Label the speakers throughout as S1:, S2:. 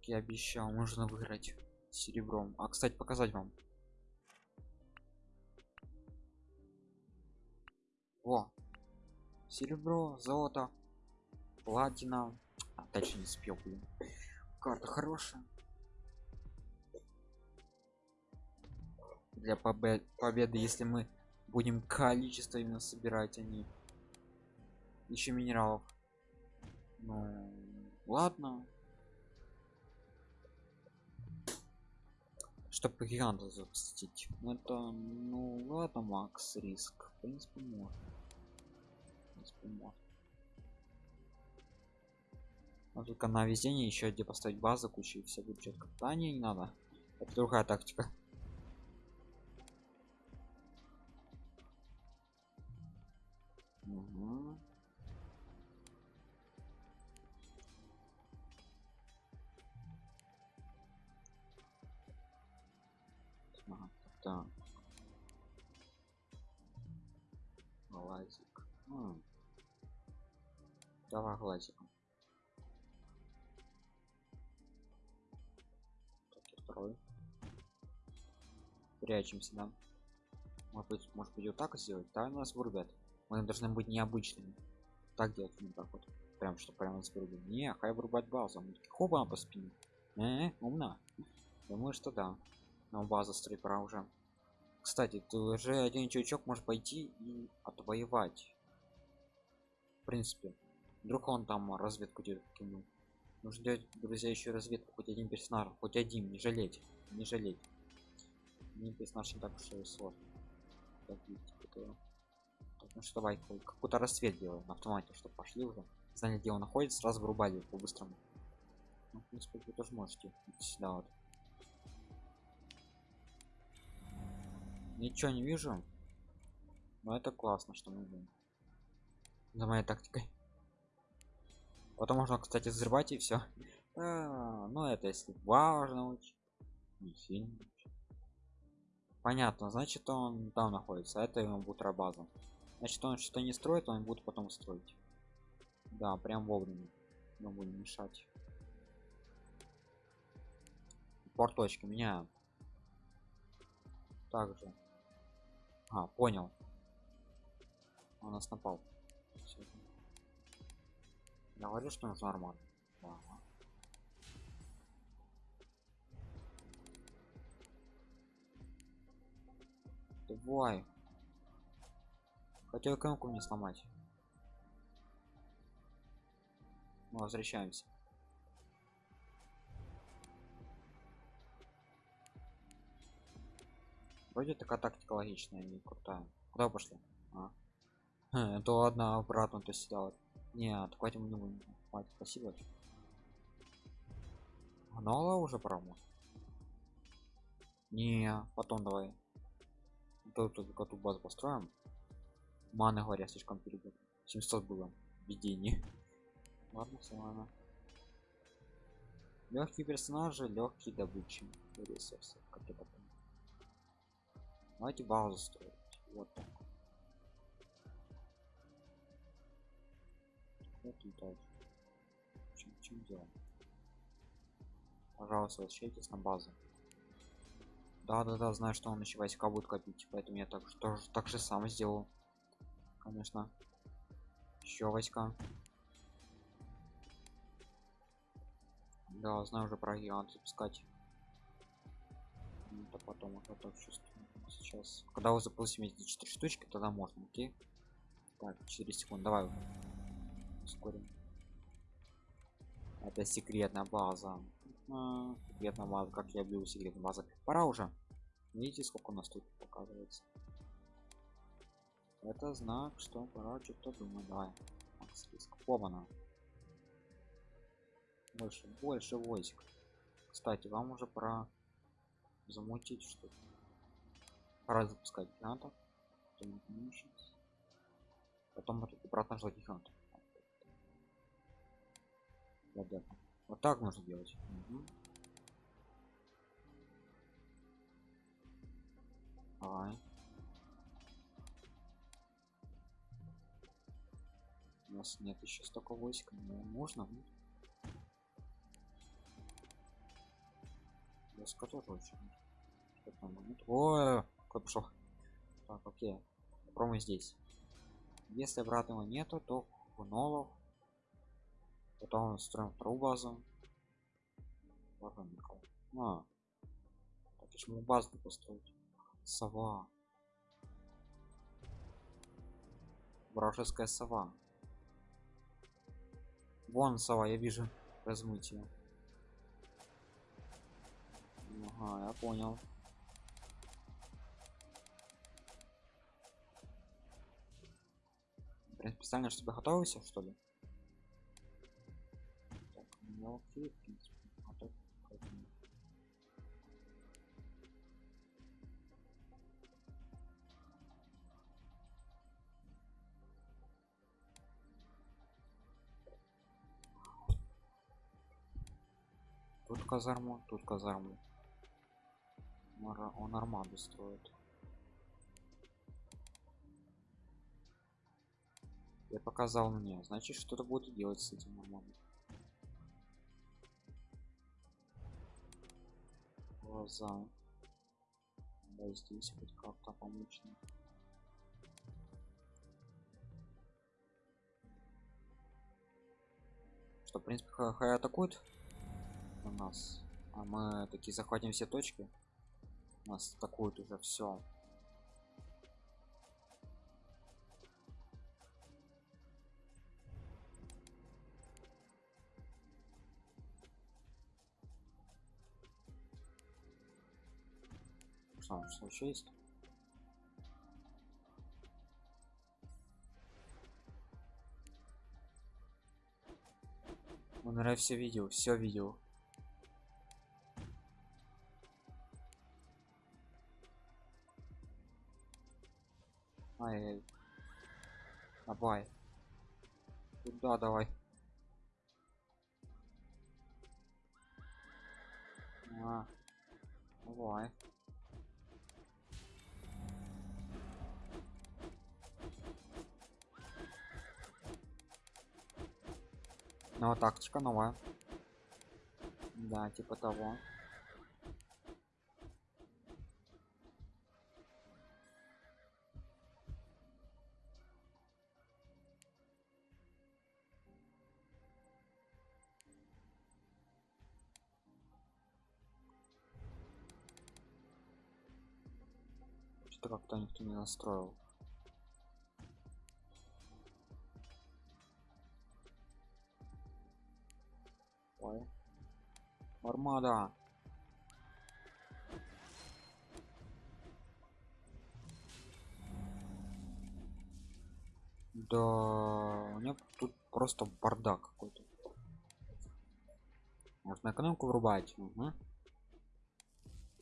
S1: как я обещал можно выиграть серебром. А кстати показать вам. О, серебро золото платина. А, дальше не спел блин. Карта хорошая. Для побед победы если мы будем количество именно собирать они а еще минералов. Ну ладно чтобы гиганта запустить. Это ну ладно макс риск. В принципе можно. В принципе, можно. Но только на везение еще где поставить базу кучу и все будет четко да не, не надо. Это другая тактика. Угу. Так глазик. М. давай глазиком. Так второй. Прячемся да. Может быть может быть вот так сделать? Да нас вырубят. Мы должны быть необычными. Так делать не так вот прям что прямо нас вырубили не хай вырубать базу хоба по спине. -э умна думаю что да но база строить пора уже. Кстати ты уже один чувачок может пойти и отвоевать. В принципе вдруг он там разведку кинул. Нужно делать друзья еще разведку хоть один персонаж хоть один не жалеть не жалеть. Не персонаж не так уж и сложно. Так, ну что давай какой-то рассвет делаем на автомате чтобы пошли уже. Знали где он находится сразу вырубали по быстрому ну, в принципе вы тоже можете сюда вот ничего не вижу. Но это классно что мы будем за моей тактикой. Потом можно кстати взрывать и все а, ну это если важно не сильно понятно значит он там находится. Это ему будет база значит он что не строит он будет потом строить. Да прям вовремя. Мы будем мешать. Порточки меняем также а понял. Он нас напал. Я говорю что нужно нормально ага. давай. Хотел кнопку мне сломать. Мы возвращаемся вроде такая тактика логичная не крутая. Куда пошли? А? Хм, то одна обратно то сидела нет хватит не будем хватит спасибо. Гнала уже промо не потом давай. Тут эту базу построим. Маны говоря слишком перебор 700 было. Видение ладно все ладно. Легкие персонажи легкие добычи. Ресурсов как это давайте базу строить. Вот так. Вот дальше. Чем, чем дело пожалуйста возвращайтесь на базу. Да да да знаю что он еще войска будет копить поэтому я так тоже так же сам сделал. Конечно. Еще войска да знаю уже про гигант запускать. Это потом вот это чувствую сейчас. Когда вы запустим эти 4 штучки тогда можно окей? Так 4 секунды давай. Ускорим. Это секретная база. А, секретная база как я люблю секретная база. Пора уже. Видите сколько у нас тут показывается? Это знак что пора что-то думать. Давай. Побана больше больше войск. Кстати вам уже пора замутить что-то пора запускать гигантов потом обратно ждать гигантов вот так можно делать угу. Давай. У нас нет еще столько войск, но можно. Доска тоже очень. Что там? Ой, какой пошел. Так, окей. Попробуем здесь. Если обратного нету, то хунолов. Потом строим вторую базу. Ладно, никого. А. Так, почему базу построить? Сова. Вражеская сова. Вон сова, я вижу. Размытие. Ага, я понял. Блин, специально чтобы готовился, что ли? Так, ну окей, в принципе, готов. Тут казарму, тут казарму. Он армаду строит. Я показал мне, значит что-то будет делать с этим армадой. Глаза. Да, здесь хоть как-то помочь. Что, в принципе, хай, атакует на нас. А мы такие захватим все точки. Нас атакуют уже все. Что еще есть? Он, наверное, все видел, все видел. Ай, давай. Туда давай. А, давай. Ну, тактика новая. Да, типа того. Что как-то никто не настроил. Армада. Да, у меня тут просто бардак какой-то. Можно экономику врубать. Угу.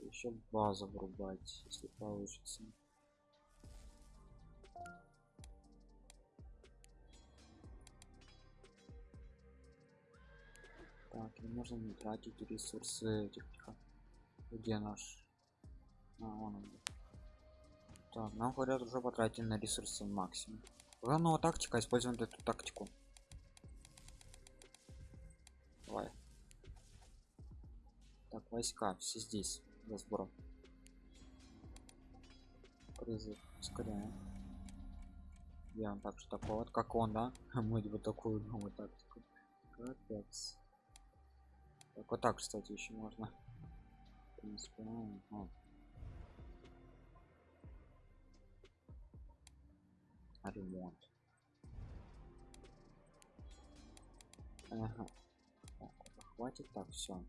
S1: Еще базу врубать, если получится. Так, не можно не тратить ресурсы этих тихо. Где наш? А, он. Так, нам говорят уже потратили на ресурсы максимум. Главного тактика, используем эту тактику. Давай. Так, войска, все здесь. Для сбора. Призыв, ускоряем. Делаем так что такое вот, как он, да? Мы вот такую новую тактику. Капец. Так, вот так, кстати, еще можно. Ну, ну. А, ремонт. Ага. Хватит, так, все.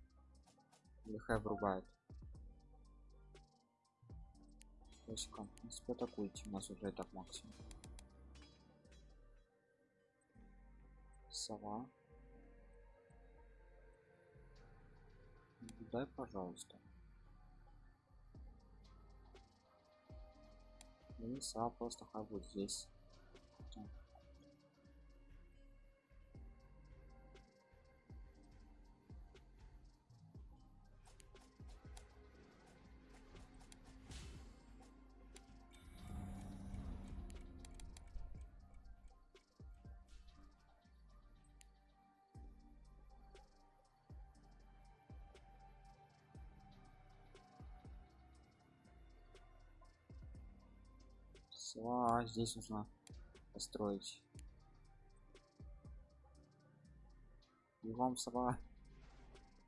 S1: Лихай врубает. Войска, в принципе, атакуйте, у нас уже так максимум. Сова. Дай, пожалуйста. Сова просто хай будет здесь. Сова, здесь нужно построить. Бегом сова.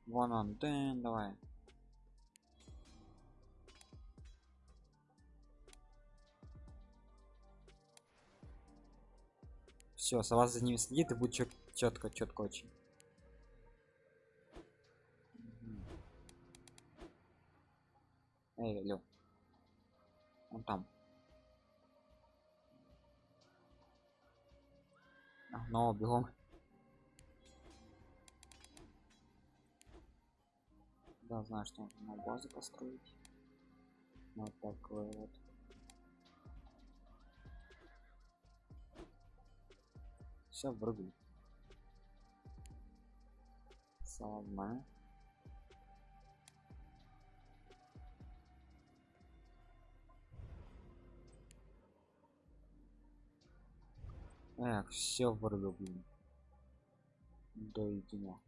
S1: Вон он, дэн, давай. Все, сова за ними следит и будет четко, четко очень. Эй, Лё. Он там. А, но бегом. Да, знаю, что на базу построить. Вот такой вот. Все врубили. Славно. Эх, все вырву, блин. До единого.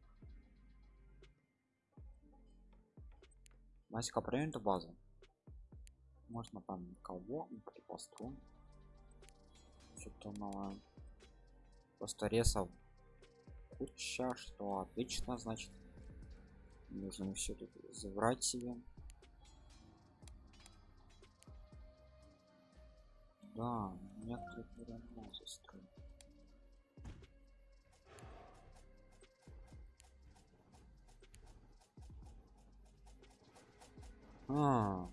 S1: Масика проверим эту базу. Можно там кого построим. Что-то новое. Просто ресов куча, что отлично, значит. Нужно все тут забрать себе. Да, некоторые прямо застроить. А.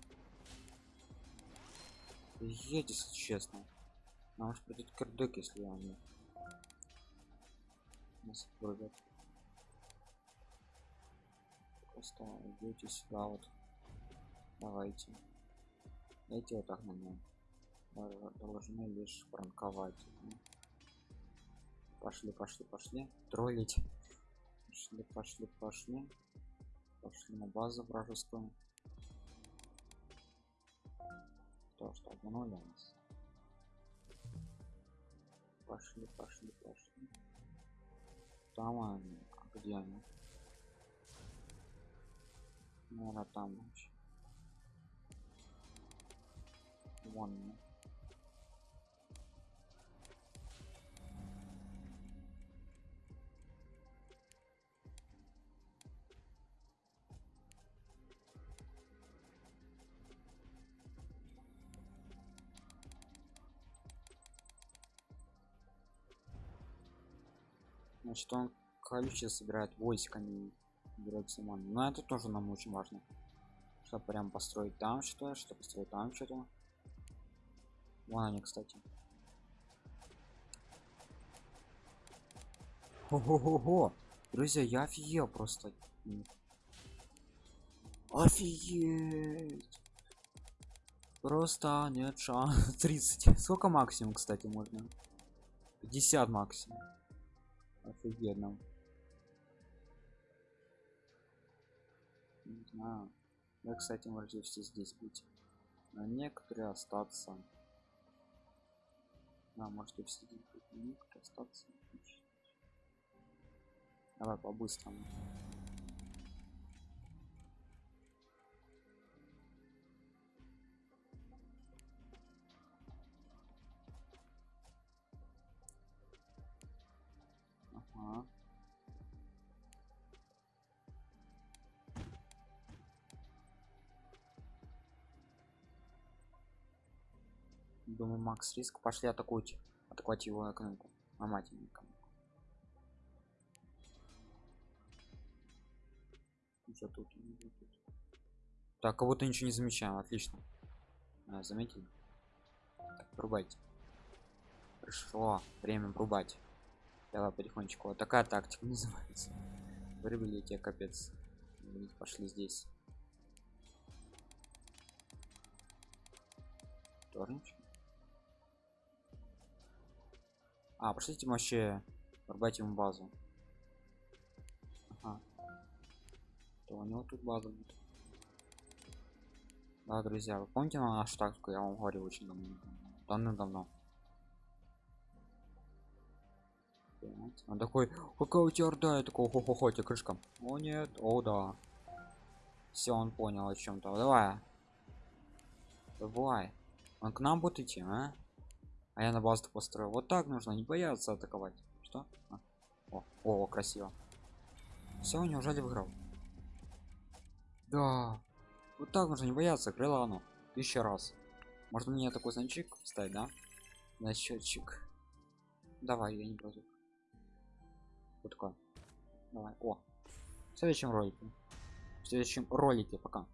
S1: Едь, если честно. А может придет кирдык, если они нас вырвет. Просто идете сюда вот. Давайте. Эти вот так на Должны лишь пранковать. Пошли, пошли, пошли. Троллить. Пошли, пошли, пошли. Пошли на базу вражескую. то что обманули нас пошли пошли пошли там они а где они наверное там вон значит он количество собирает войсками берет самон но это тоже нам очень важно чтобы прям построить там что что построить там что-то вон они кстати Ого-го-го! Друзья, я офигел просто. Офигеть! Просто нет шанс. 30. Сколько максимум, кстати, можно? 50 максимум офигенно. Не знаю. Я кстати можете все здесь быть. А некоторые остаться. Да, можете все здесь быть некоторые остаться. Давай по-быстрому Ага. Думаю, Макс риск. Пошли атакуйте. Атаковать его экономику. А мать Что тут? Так, кого-то ничего не замечаем. Отлично. А, заметили? Так. Пришло время врубать. Давай потихонечку. Вот такая тактика называется. Вырвали тебе капец. Пошли здесь. Тоже ничего. А, пошлите вообще порвать ему базу. Ага. То у него тут база будет. Да, друзья, вы помните на нашу тактику? Я вам говорил очень давно. Давно-давно. Он такой, какая у тебя орда? Я такой, хо хо хо тебе крышка. О нет, о да. Все, он понял о чем-то. Давай. Давай. Он к нам будет идти, а? А я на базу построил. Вот так нужно, не бояться атаковать. Что? А. О, о, красиво. Все, неужели выиграл? Да. Вот так нужно не бояться, крыла оно. Тысяча раз. Может мне такой значок ставить, да? Значочек. Давай, я не против. Вот такое. Давай. О. В следующем ролике. В следующем ролике пока.